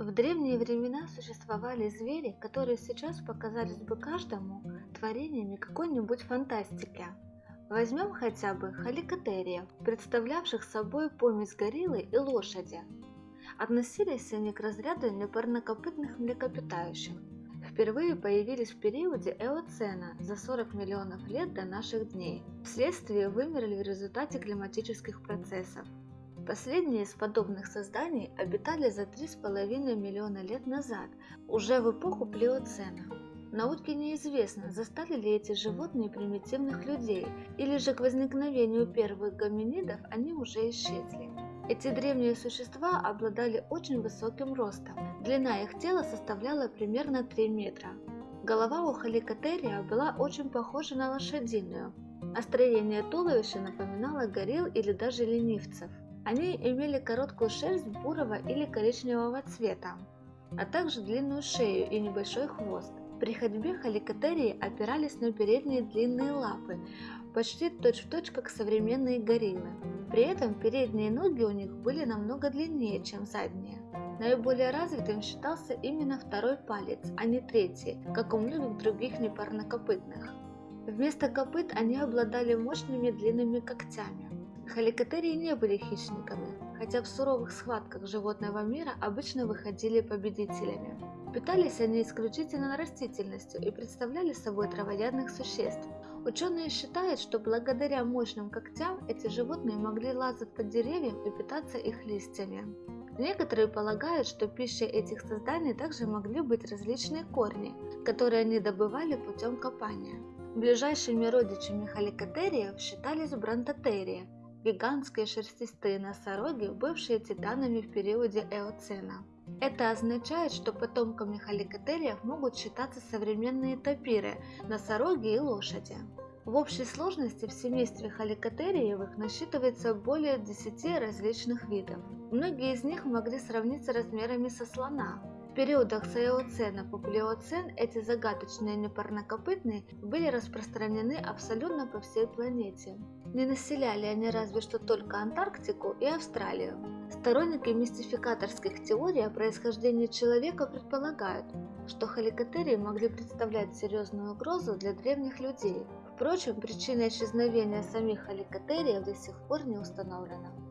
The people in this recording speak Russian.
В древние времена существовали звери, которые сейчас показались бы каждому творениями какой-нибудь фантастики. Возьмем хотя бы халикотериев, представлявших собой помесь гориллы и лошади. Относились они к разряду непарнокопытных млекопитающих. Впервые появились в периоде Эоцена за 40 миллионов лет до наших дней. Вследствие вымерли в результате климатических процессов. Последние из подобных созданий обитали за 3,5 миллиона лет назад, уже в эпоху Плеоцена. Науке неизвестно, застали ли эти животные примитивных людей, или же к возникновению первых гоминидов они уже исчезли. Эти древние существа обладали очень высоким ростом. Длина их тела составляла примерно 3 метра. Голова у халикотерия была очень похожа на лошадиную, а строение туловища напоминало горилл или даже ленивцев. Они имели короткую шерсть бурого или коричневого цвета, а также длинную шею и небольшой хвост. При ходьбе халикотерии опирались на передние длинные лапы, почти точь-в-точь точь, как современные гориллы. При этом передние ноги у них были намного длиннее, чем задние. Наиболее развитым считался именно второй палец, а не третий, как у многих других непарнокопытных. Вместо копыт они обладали мощными длинными когтями. Халикотерии не были хищниками, хотя в суровых схватках животного мира обычно выходили победителями. Питались они исключительно растительностью и представляли собой травоядных существ. Ученые считают, что благодаря мощным когтям эти животные могли лазать под деревьям и питаться их листьями. Некоторые полагают, что пищей этих созданий также могли быть различные корни, которые они добывали путем копания. Ближайшими родичами халикотериев считались бронтотерии – гигантские шерстистые носороги, бывшие титанами в периоде Эоцена. Это означает, что потомками халикотериев могут считаться современные тапиры, носороги и лошади. В общей сложности в семействе халикотериевых насчитывается более 10 различных видов. Многие из них могли сравниться размерами со слона. В периодах с Эоцена по Плеоцен эти загадочные непарнокопытные были распространены абсолютно по всей планете. Не населяли они разве что только Антарктику и Австралию. Сторонники мистификаторских теорий о происхождении человека предполагают, что халикотерии могли представлять серьезную угрозу для древних людей. Впрочем, причина исчезновения самих халикотериев до сих пор не установлена.